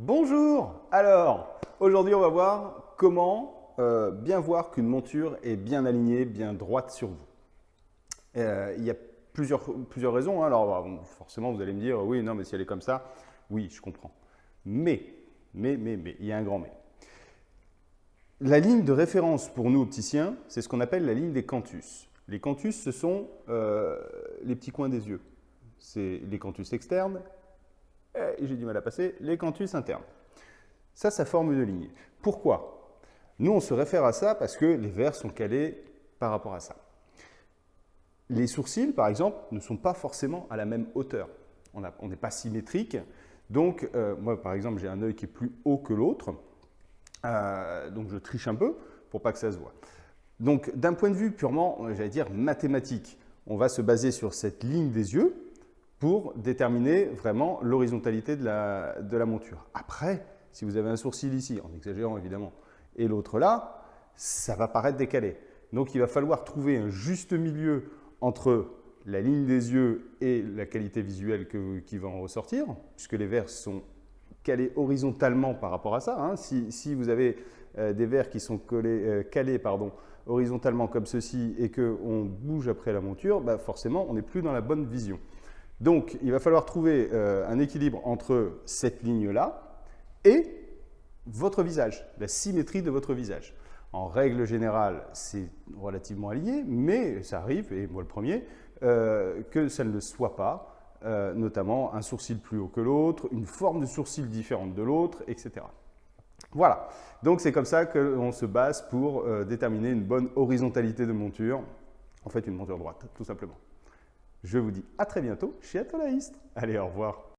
Bonjour Alors, aujourd'hui on va voir comment euh, bien voir qu'une monture est bien alignée, bien droite sur vous. Euh, il y a plusieurs, raisons. Hein. Alors forcément vous allez me dire, oui, non, mais si elle est comme ça, oui, je comprends. Mais, mais, mais, mais, il y a un grand mais. La ligne de référence pour nous opticiens, c'est ce qu'on appelle la ligne des canthus. Les canthus, ce sont euh, les petits coins des yeux. C'est les canthus externes et j'ai du mal à passer, les canthus internes. Ça, ça forme une ligne. Pourquoi? Nous, on se réfère à ça parce que les verres sont calés par rapport à ça. Les sourcils, par exemple, ne sont pas forcément à la même hauteur. On n'est pas symétrique. Donc, euh, moi, par exemple, j'ai un œil qui est plus haut que l'autre. Euh, donc, je triche un peu pour pas que ça se voit. Donc, d'un point de vue purement, j'allais dire, mathématique, on va se baser sur cette ligne des yeux pour déterminer vraiment l'horizontalité de la, monture. Après, si vous avez un sourcil ici, en exagérant évidemment, et l'autre là, ça va paraître décalé. Donc il va falloir trouver un juste milieu entre la ligne des yeux et la qualité visuelle qui va en ressortir, puisque les verres sont calés horizontalement par rapport à ça. Hein. Si, vous avez euh, des verres qui sont euh, calés horizontalement comme ceci et qu'on bouge après la monture, bah forcément on n'est plus dans la bonne vision. Donc, il va falloir trouver euh, un équilibre entre cette ligne-là et votre visage, la symétrie de votre visage. En règle générale, c'est relativement aligné, mais ça arrive, et moi le premier, euh, que ça ne le soit pas, euh, notamment un sourcil plus haut que l'autre, une forme de sourcil différente de l'autre, etc. Voilà, donc c'est comme ça qu'on se base pour déterminer une bonne horizontalité de monture, en fait une monture droite, tout simplement. Je vous dis à très bientôt chez Atolaïst. Allez, au revoir.